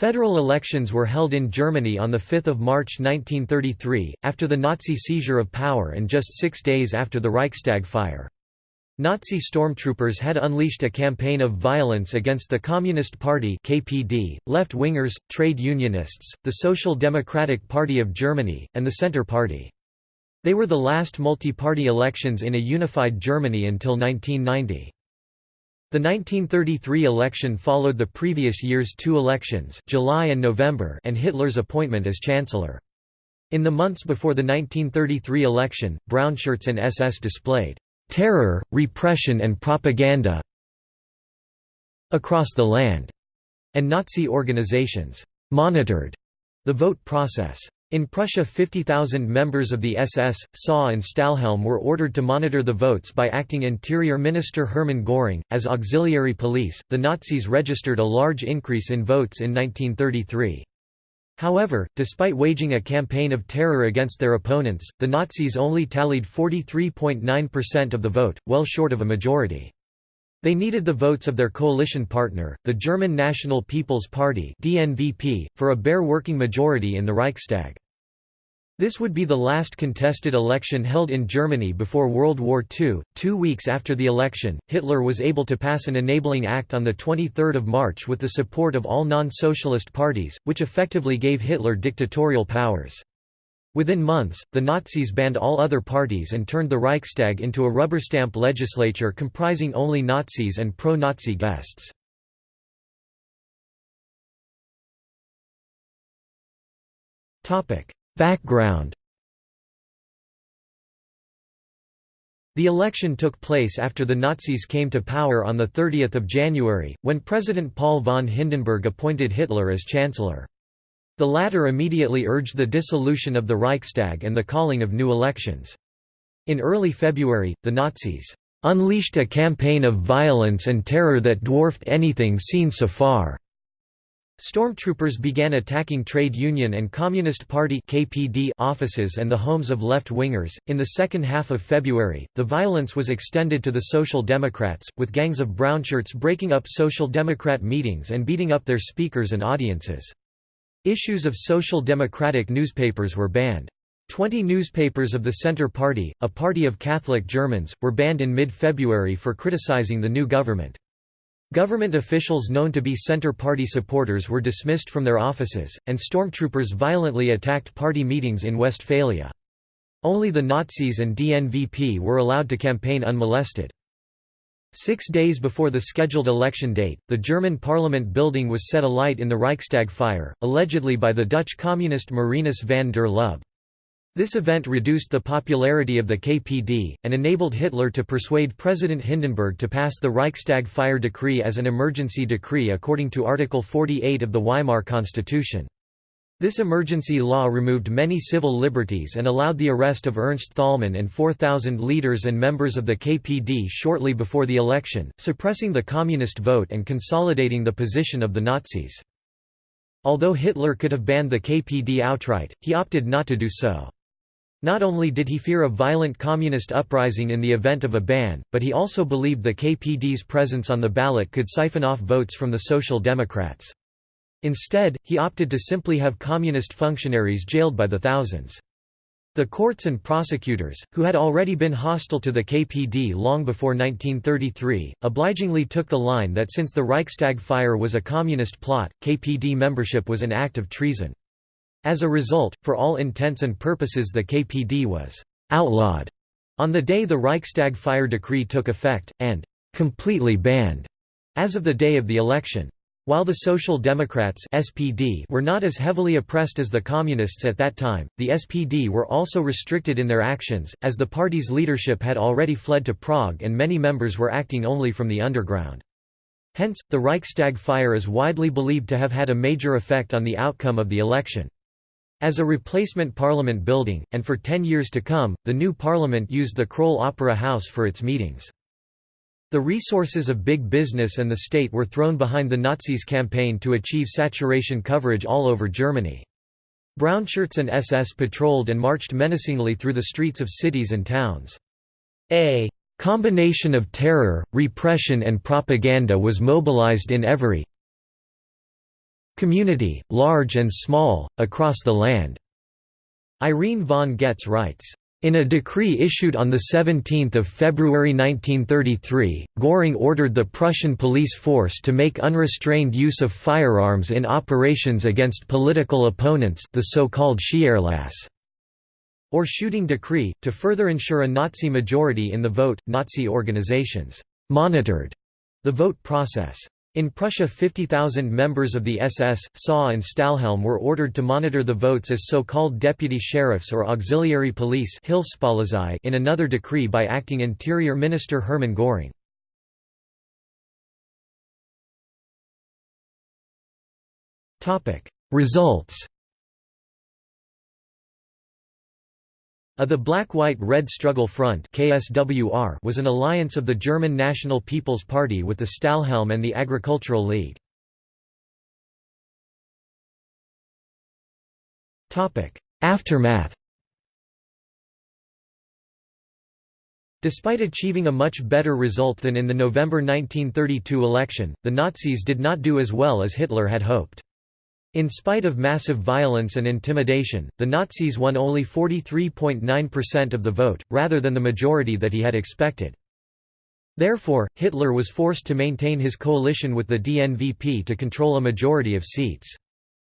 Federal elections were held in Germany on 5 March 1933, after the Nazi seizure of power and just six days after the Reichstag fire. Nazi stormtroopers had unleashed a campaign of violence against the Communist Party KPD, left-wingers, trade unionists, the Social Democratic Party of Germany, and the Centre Party. They were the last multi-party elections in a unified Germany until 1990. The 1933 election followed the previous year's two elections July and, November and Hitler's appointment as chancellor. In the months before the 1933 election, brownshirts and SS displayed "...terror, repression and propaganda across the land", and Nazi organizations "...monitored", the vote process. In Prussia 50,000 members of the SS, SA and Stahlhelm were ordered to monitor the votes by acting Interior Minister Hermann Göring. As auxiliary police, the Nazis registered a large increase in votes in 1933. However, despite waging a campaign of terror against their opponents, the Nazis only tallied 43.9% of the vote, well short of a majority. They needed the votes of their coalition partner, the German National People's Party (DNVP), for a bare working majority in the Reichstag. This would be the last contested election held in Germany before World War II. Two weeks after the election, Hitler was able to pass an enabling act on 23 March with the support of all non-socialist parties, which effectively gave Hitler dictatorial powers. Within months, the Nazis banned all other parties and turned the Reichstag into a rubber-stamp legislature comprising only Nazis and pro-Nazi guests. Background The election took place after the Nazis came to power on 30 January, when President Paul von Hindenburg appointed Hitler as chancellor. The latter immediately urged the dissolution of the Reichstag and the calling of new elections. In early February, the Nazis unleashed a campaign of violence and terror that dwarfed anything seen so far. Stormtroopers began attacking trade union and Communist Party (KPD) offices and the homes of left-wingers. In the second half of February, the violence was extended to the Social Democrats, with gangs of brownshirts breaking up Social Democrat meetings and beating up their speakers and audiences. Issues of Social Democratic newspapers were banned. Twenty newspapers of the Centre Party, a party of Catholic Germans, were banned in mid-February for criticizing the new government. Government officials known to be Centre Party supporters were dismissed from their offices, and stormtroopers violently attacked party meetings in Westphalia. Only the Nazis and DNVP were allowed to campaign unmolested. Six days before the scheduled election date, the German parliament building was set alight in the Reichstag fire, allegedly by the Dutch communist Marinus van der Lubbe. This event reduced the popularity of the KPD, and enabled Hitler to persuade President Hindenburg to pass the Reichstag fire decree as an emergency decree according to Article 48 of the Weimar Constitution. This emergency law removed many civil liberties and allowed the arrest of Ernst Thälmann and 4,000 leaders and members of the KPD shortly before the election, suppressing the communist vote and consolidating the position of the Nazis. Although Hitler could have banned the KPD outright, he opted not to do so. Not only did he fear a violent communist uprising in the event of a ban, but he also believed the KPD's presence on the ballot could siphon off votes from the Social Democrats. Instead, he opted to simply have communist functionaries jailed by the thousands. The courts and prosecutors, who had already been hostile to the KPD long before 1933, obligingly took the line that since the Reichstag fire was a communist plot, KPD membership was an act of treason. As a result, for all intents and purposes the KPD was «outlawed» on the day the Reichstag fire decree took effect, and «completely banned» as of the day of the election. While the Social Democrats SPD were not as heavily oppressed as the Communists at that time, the SPD were also restricted in their actions, as the party's leadership had already fled to Prague and many members were acting only from the underground. Hence, the Reichstag fire is widely believed to have had a major effect on the outcome of the election. As a replacement parliament building, and for ten years to come, the new parliament used the Kroll Opera House for its meetings. The resources of big business and the state were thrown behind the Nazis' campaign to achieve saturation coverage all over Germany. Brownshirts and SS patrolled and marched menacingly through the streets of cities and towns. A combination of terror, repression and propaganda was mobilized in every community, large and small, across the land." Irene von Goetz writes, in a decree issued on 17 February 1933, Göring ordered the Prussian police force to make unrestrained use of firearms in operations against political opponents the so-called Schießerlass, or shooting decree, to further ensure a Nazi majority in the vote. Nazi organizations monitored the vote process. In Prussia 50,000 members of the SS, SA and Stahlhelm were ordered to monitor the votes as so-called deputy sheriffs or auxiliary police in another decree by acting Interior Minister Hermann Göring. Results A the Black-White-Red Struggle Front KSWR was an alliance of the German National People's Party with the Stahlhelm and the Agricultural League. Aftermath Despite achieving a much better result than in the November 1932 election, the Nazis did not do as well as Hitler had hoped. In spite of massive violence and intimidation, the Nazis won only 43.9% of the vote, rather than the majority that he had expected. Therefore, Hitler was forced to maintain his coalition with the DNVP to control a majority of seats.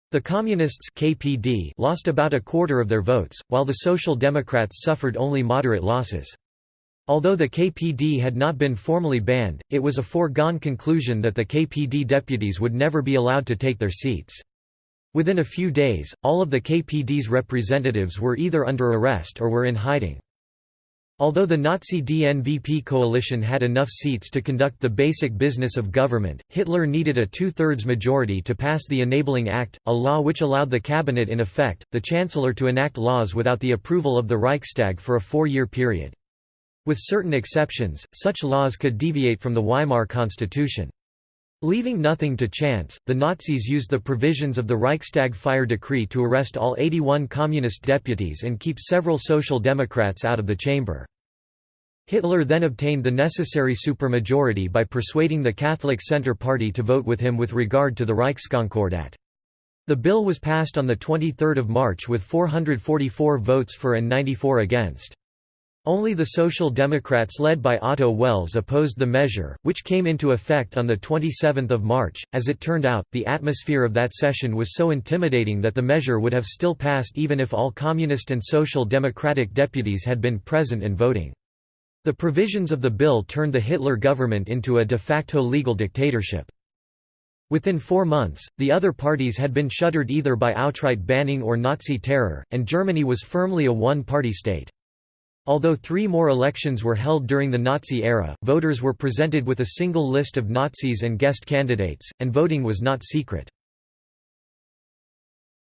The Communists KPD lost about a quarter of their votes, while the Social Democrats suffered only moderate losses. Although the KPD had not been formally banned, it was a foregone conclusion that the KPD deputies would never be allowed to take their seats. Within a few days, all of the KPD's representatives were either under arrest or were in hiding. Although the Nazi DNVP coalition had enough seats to conduct the basic business of government, Hitler needed a two-thirds majority to pass the Enabling Act, a law which allowed the cabinet in effect, the chancellor to enact laws without the approval of the Reichstag for a four-year period. With certain exceptions, such laws could deviate from the Weimar Constitution. Leaving nothing to chance, the Nazis used the provisions of the Reichstag fire decree to arrest all 81 communist deputies and keep several social democrats out of the chamber. Hitler then obtained the necessary supermajority by persuading the Catholic Centre Party to vote with him with regard to the Reichskonkordat. The bill was passed on 23 March with 444 votes for and 94 against. Only the Social Democrats led by Otto Wels opposed the measure, which came into effect on 27 March. As it turned out, the atmosphere of that session was so intimidating that the measure would have still passed even if all Communist and Social Democratic deputies had been present and voting. The provisions of the bill turned the Hitler government into a de facto legal dictatorship. Within four months, the other parties had been shuttered either by outright banning or Nazi terror, and Germany was firmly a one-party state. Although three more elections were held during the Nazi era, voters were presented with a single list of Nazis and guest candidates, and voting was not secret.